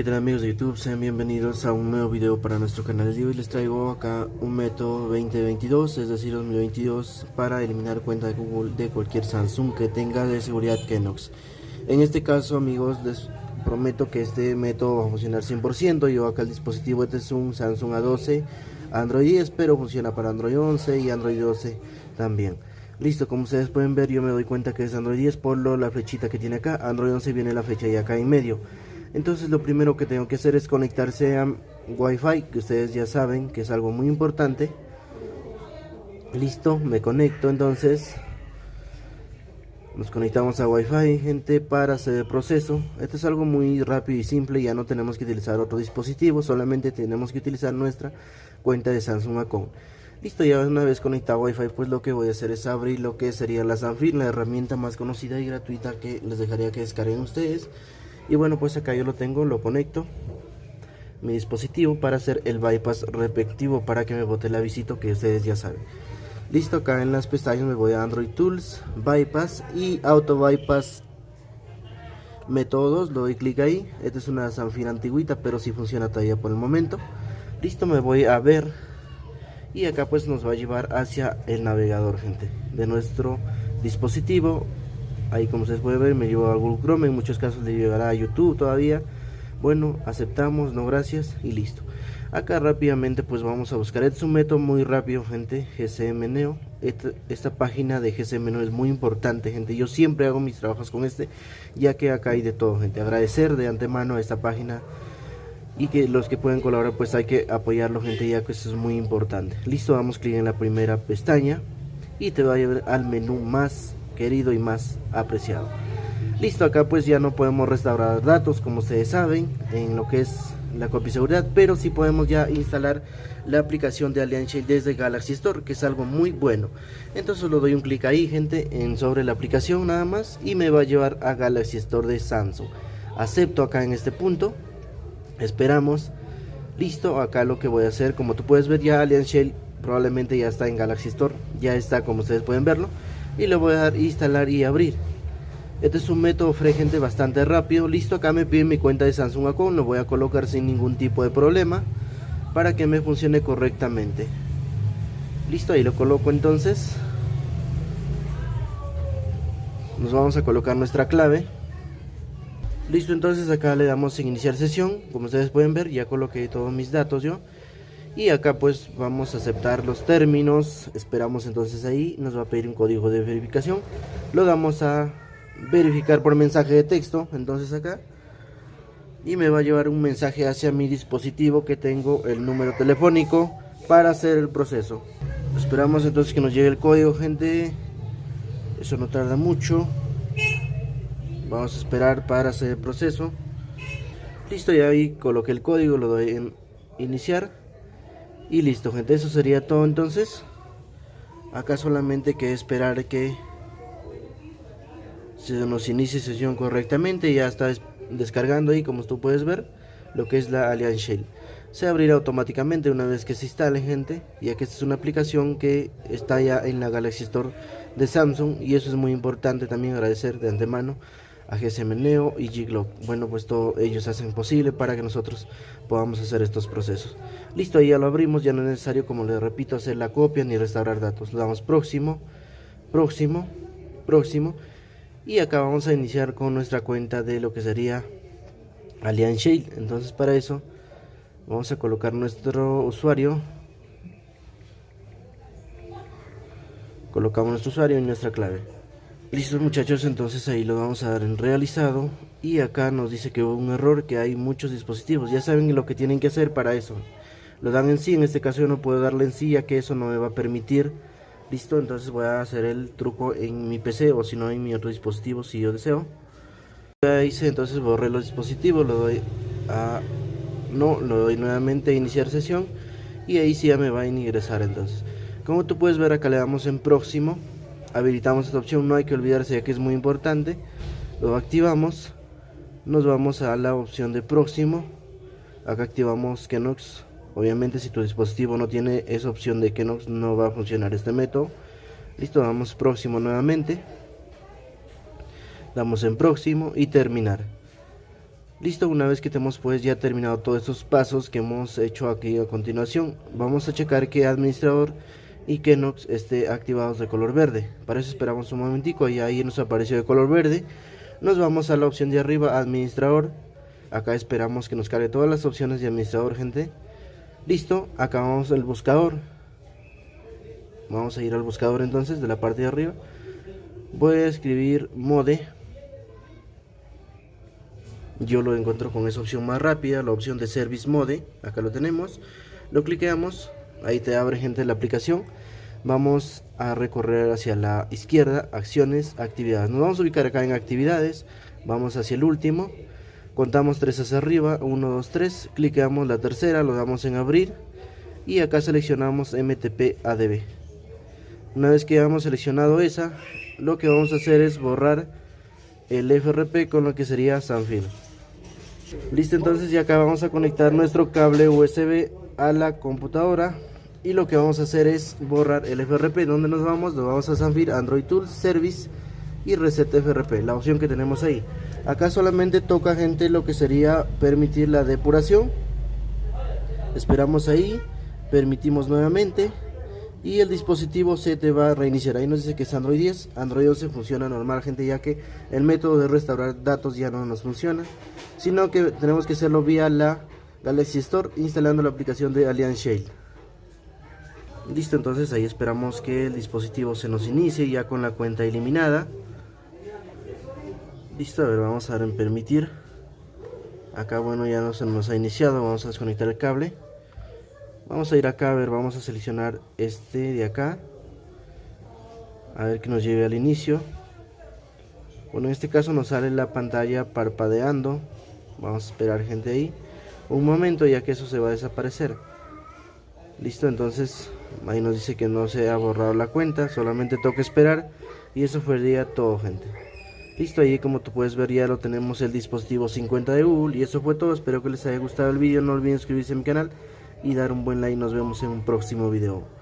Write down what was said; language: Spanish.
¿Qué tal amigos de YouTube? Sean bienvenidos a un nuevo video para nuestro canal de hoy les traigo acá un método 2022, es decir 2022 para eliminar cuenta de Google de cualquier Samsung que tenga de seguridad Kenox. En este caso amigos les prometo que este método va a funcionar 100% yo acá el dispositivo este es un Samsung A12 Android 10 pero funciona para Android 11 y Android 12 también. Listo, como ustedes pueden ver yo me doy cuenta que es Android 10 por lo, la flechita que tiene acá. Android 11 viene la fecha y acá en medio entonces lo primero que tengo que hacer es conectarse a Wi-Fi que ustedes ya saben que es algo muy importante. Listo me conecto entonces nos conectamos a Wi-Fi gente para hacer el proceso. Esto es algo muy rápido y simple ya no tenemos que utilizar otro dispositivo solamente tenemos que utilizar nuestra cuenta de Samsung Account. Listo, ya una vez conectado a Wi-Fi, pues lo que voy a hacer es abrir lo que sería la Sanfir, la herramienta más conocida y gratuita que les dejaría que descarguen ustedes. Y bueno, pues acá yo lo tengo, lo conecto mi dispositivo para hacer el bypass respectivo para que me bote el avisito que ustedes ya saben. Listo, acá en las pestañas me voy a Android Tools, Bypass y Auto Bypass métodos, le doy clic ahí. Esta es una Sanfir antigüita, pero sí funciona todavía por el momento. Listo, me voy a ver y acá pues nos va a llevar hacia el navegador gente de nuestro dispositivo ahí como ustedes pueden ver me llevo a Google Chrome en muchos casos le llevará a YouTube todavía. Bueno aceptamos no gracias y listo. Acá rápidamente pues vamos a buscar. Es un método muy rápido gente GCM Neo. Esta, esta página de GCM Neo es muy importante gente. Yo siempre hago mis trabajos con este ya que acá hay de todo gente. Agradecer de antemano a esta página y que los que pueden colaborar pues hay que apoyarlo gente ya que eso es muy importante. Listo damos clic en la primera pestaña y te va a llevar al menú más querido y más apreciado. Listo acá pues ya no podemos restaurar datos como ustedes saben en lo que es la copia seguridad pero sí podemos ya instalar la aplicación de Allianz desde Galaxy Store que es algo muy bueno. Entonces lo doy un clic ahí gente en sobre la aplicación nada más y me va a llevar a Galaxy Store de Samsung. Acepto acá en este punto esperamos listo acá lo que voy a hacer como tú puedes ver ya Allianz Shell probablemente ya está en Galaxy Store ya está como ustedes pueden verlo y le voy a dar instalar y abrir. Este es un método fregente bastante rápido. Listo acá me pide mi cuenta de Samsung Account lo voy a colocar sin ningún tipo de problema para que me funcione correctamente. Listo ahí lo coloco entonces. Nos vamos a colocar nuestra clave. Listo, entonces acá le damos en iniciar sesión. Como ustedes pueden ver, ya coloqué todos mis datos yo. Y acá pues vamos a aceptar los términos. Esperamos entonces ahí. Nos va a pedir un código de verificación. Lo damos a verificar por mensaje de texto. Entonces acá. Y me va a llevar un mensaje hacia mi dispositivo que tengo el número telefónico para hacer el proceso. Esperamos entonces que nos llegue el código, gente. Eso no tarda mucho vamos a esperar para hacer el proceso listo ya ahí coloqué el código lo doy en iniciar y listo gente eso sería todo entonces. Acá solamente que esperar que se nos inicie sesión correctamente. Ya está descargando ahí como tú puedes ver lo que es la Allianz Shell. Se abrirá automáticamente una vez que se instale gente ya que esta es una aplicación que está ya en la Galaxy Store de Samsung. Y eso es muy importante también agradecer de antemano a GSM Neo y Giglock. Bueno, pues todo ellos hacen posible para que nosotros podamos hacer estos procesos. Listo, ahí ya lo abrimos, ya no es necesario, como les repito, hacer la copia ni restaurar datos. Le damos próximo, próximo, próximo. Y acá vamos a iniciar con nuestra cuenta de lo que sería Allianz Shale. Entonces para eso vamos a colocar nuestro usuario. Colocamos nuestro usuario y nuestra clave. Listo muchachos, entonces ahí lo vamos a dar en realizado y acá nos dice que hubo un error, que hay muchos dispositivos, ya saben lo que tienen que hacer para eso. Lo dan en sí, en este caso yo no puedo darle en sí ya que eso no me va a permitir. Listo, entonces voy a hacer el truco en mi PC o si no en mi otro dispositivo si yo deseo. Ya hice, entonces borré los dispositivos, lo doy a... No, lo doy nuevamente a iniciar sesión y ahí sí ya me va a ingresar entonces. Como tú puedes ver acá le damos en próximo habilitamos esta opción, no hay que olvidarse ya que es muy importante. Lo activamos, nos vamos a la opción de próximo. Acá activamos Kenox. Obviamente si tu dispositivo no tiene esa opción de Kenox no va a funcionar este método. Listo, damos próximo nuevamente. Damos en próximo y terminar. Listo, una vez que tenemos pues ya terminado todos estos pasos que hemos hecho aquí a continuación, vamos a checar que administrador y Kenox esté activados de color verde. Para eso esperamos un momentico y ahí nos apareció de color verde. Nos vamos a la opción de arriba, administrador. Acá esperamos que nos cargue todas las opciones de administrador, gente. Listo, acá vamos al buscador. Vamos a ir al buscador entonces de la parte de arriba. Voy a escribir mode yo lo encuentro con esa opción más rápida, la opción de Service Mode, acá lo tenemos, lo cliqueamos, ahí te abre gente la aplicación, vamos a recorrer hacia la izquierda, acciones, actividades, nos vamos a ubicar acá en actividades, vamos hacia el último, contamos tres hacia arriba, 1, 2, 3, cliqueamos la tercera, lo damos en abrir. Y acá seleccionamos MTP ADB. Una vez que hayamos seleccionado esa, lo que vamos a hacer es borrar el FRP con lo que sería Sanfield. Listo, entonces ya acá vamos a conectar nuestro cable USB a la computadora y lo que vamos a hacer es borrar el FRP. ¿Dónde nos vamos? Nos vamos a Sanfir Android Tools Service y Reset FRP, la opción que tenemos ahí. Acá solamente toca gente lo que sería permitir la depuración. Esperamos ahí, permitimos nuevamente y el dispositivo se te va a reiniciar. Ahí nos dice que es Android 10, Android 11 funciona normal, gente, ya que el método de restaurar datos ya no nos funciona, sino que tenemos que hacerlo vía la Galaxy Store instalando la aplicación de Alliance Shale. Listo, entonces ahí esperamos que el dispositivo se nos inicie ya con la cuenta eliminada. Listo, a ver, vamos a dar en permitir. Acá, bueno, ya no se nos ha iniciado, vamos a desconectar el cable. Vamos a ir acá, a ver, vamos a seleccionar este de acá. A ver que nos lleve al inicio. Bueno, en este caso nos sale la pantalla parpadeando. Vamos a esperar gente ahí. Un momento ya que eso se va a desaparecer. Listo, entonces ahí nos dice que no se ha borrado la cuenta. Solamente toca esperar. Y eso fue todo, gente. Listo, ahí como tú puedes ver ya lo tenemos el dispositivo 50 de Google. Y eso fue todo. Espero que les haya gustado el vídeo. No olviden suscribirse a mi canal y dar un buen like. Nos vemos en un próximo video.